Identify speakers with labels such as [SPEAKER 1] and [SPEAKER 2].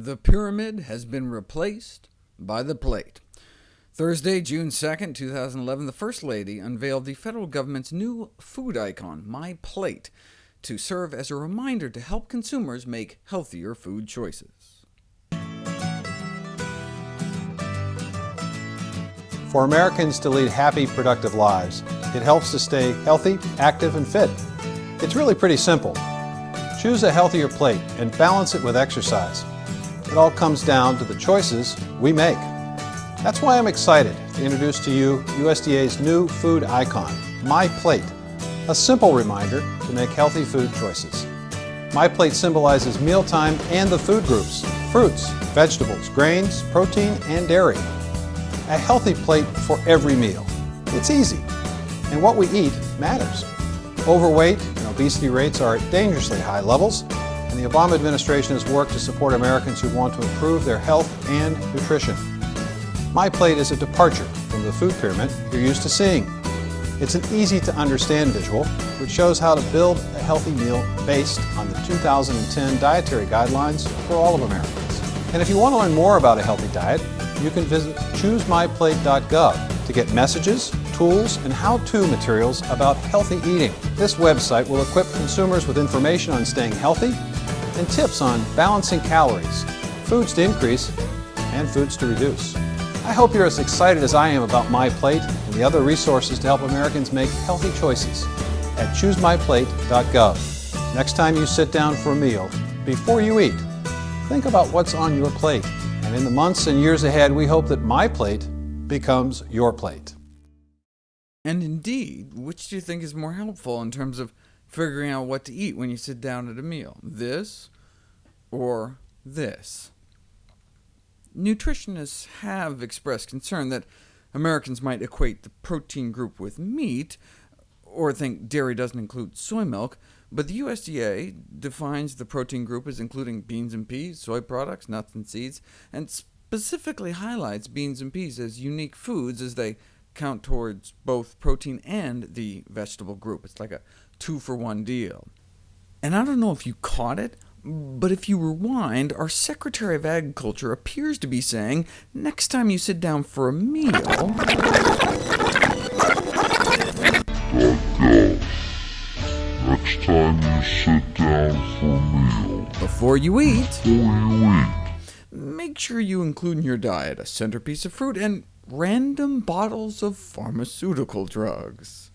[SPEAKER 1] The pyramid has been replaced by the plate. Thursday, June 2, 2011, the First Lady unveiled the federal government's new food icon, My Plate, to serve as a reminder to help consumers make healthier food choices.
[SPEAKER 2] For Americans to lead happy, productive lives, it helps to stay healthy, active, and fit. It's really pretty simple. Choose a healthier plate and balance it with exercise. It all comes down to the choices we make. That's why I'm excited to introduce to you USDA's new food icon, My Plate, a simple reminder to make healthy food choices. My Plate symbolizes mealtime and the food groups, fruits, vegetables, grains, protein, and dairy. A healthy plate for every meal. It's easy, and what we eat matters. Overweight and obesity rates are at dangerously high levels, and the Obama administration has worked to support Americans who want to improve their health and nutrition. My Plate is a departure from the food pyramid you're used to seeing. It's an easy-to-understand visual, which shows how to build a healthy meal based on the 2010 dietary guidelines for all of Americans. And if you want to learn more about a healthy diet, you can visit choosemyplate.gov to get messages, tools, and how-to materials about healthy eating. This website will equip consumers with information on staying healthy and tips on balancing calories, foods to increase, and foods to reduce. I hope you're as excited as I am about My Plate and the other resources to help Americans make healthy choices at choosemyplate.gov. Next time you sit down for a meal, before you eat, think about what's on your plate. And in the months and years ahead, we hope that My Plate becomes your plate.
[SPEAKER 1] And indeed, which do you think is more helpful in terms of figuring out what to eat when you sit down at a meal, this or this. Nutritionists have expressed concern that Americans might equate the protein group with meat, or think dairy doesn't include soy milk, but the USDA defines the protein group as including beans and peas, soy products, nuts and seeds, and specifically highlights beans and peas as unique foods as they count towards both protein and the vegetable group. It's like a two-for-one deal. And I don't know if you caught it, but if you rewind, our Secretary of Agriculture appears to be saying, next time you sit down for a meal...
[SPEAKER 3] Next time you sit down for a meal...
[SPEAKER 1] Before you eat...
[SPEAKER 3] Before you eat...
[SPEAKER 1] Make sure you include in your diet a centerpiece of fruit and random bottles of pharmaceutical drugs.